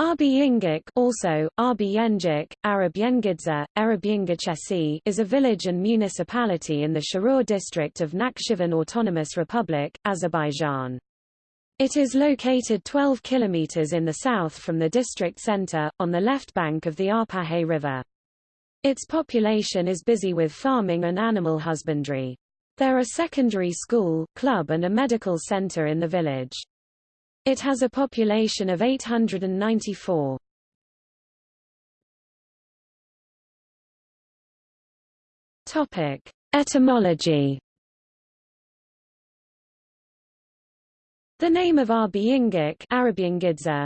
Arbi Ingik also, Arbi Yenjik, Arab Arab is a village and municipality in the Sharur district of Nakhchivan Autonomous Republic, Azerbaijan. It is located 12 kilometers in the south from the district center, on the left bank of the Arpachay River. Its population is busy with farming and animal husbandry. There are secondary school, club and a medical center in the village. It has a population of 894. Topic: Etymology. The name of Arbi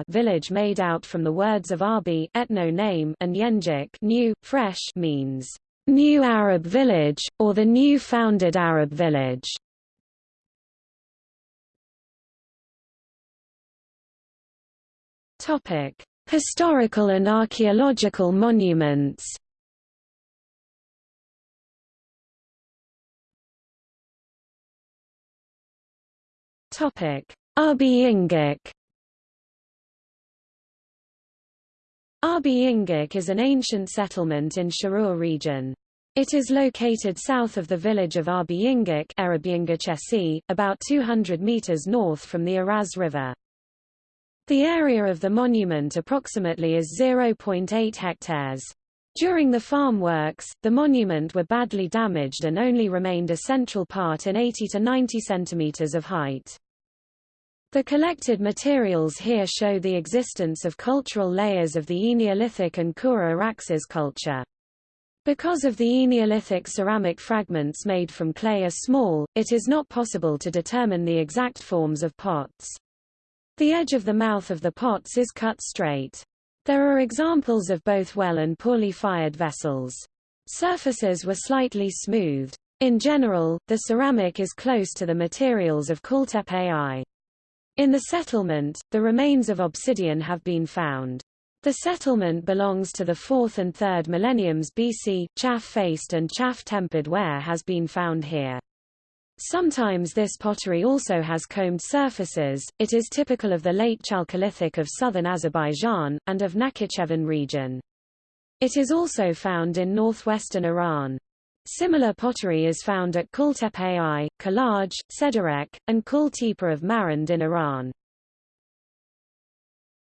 village made out from the words of Arbi etno name and Yenjik new, fresh means new Arab village, or the new founded Arab village. Topic: Historical and archaeological monuments. Topic: Arbi Ingik. Ingik is an ancient settlement in Sharur region. It is located south of the village of Arbi Ingik about 200 meters north from the Araz River. The area of the monument approximately is 0.8 hectares. During the farm works, the monument were badly damaged and only remained a central part in 80 to 90 centimeters of height. The collected materials here show the existence of cultural layers of the Eneolithic and Kura-Araxes culture. Because of the Eneolithic ceramic fragments made from clay are small, it is not possible to determine the exact forms of pots. The edge of the mouth of the pots is cut straight. There are examples of both well and poorly fired vessels. Surfaces were slightly smoothed. In general, the ceramic is close to the materials of Kultepe. In the settlement, the remains of obsidian have been found. The settlement belongs to the 4th and 3rd millenniums BC. Chaff-faced and chaff-tempered ware has been found here. Sometimes this pottery also has combed surfaces, it is typical of the late Chalcolithic of southern Azerbaijan, and of Nakhichevan region. It is also found in northwestern Iran. Similar pottery is found at Kultepe I, Kalaj, Sedurek, and Kul Tepe of Marand in Iran.